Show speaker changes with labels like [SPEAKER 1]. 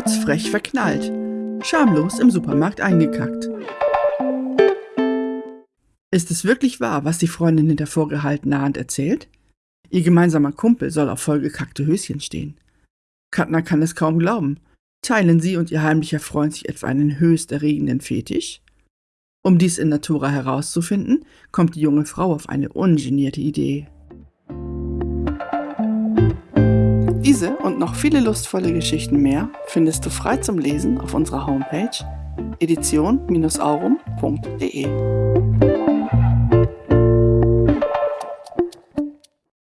[SPEAKER 1] rotzfrech verknallt, schamlos im Supermarkt eingekackt. Ist es wirklich wahr, was die Freundin hinter vorgehaltener Hand erzählt? Ihr gemeinsamer Kumpel soll auf vollgekackte Höschen stehen. Katna kann es kaum glauben. Teilen sie und ihr heimlicher Freund sich etwa einen höchst erregenden Fetisch? Um dies in Natura herauszufinden, kommt die junge Frau auf eine ungenierte Idee. Diese und noch viele lustvolle Geschichten mehr findest du frei zum Lesen auf unserer Homepage edition-aurum.de.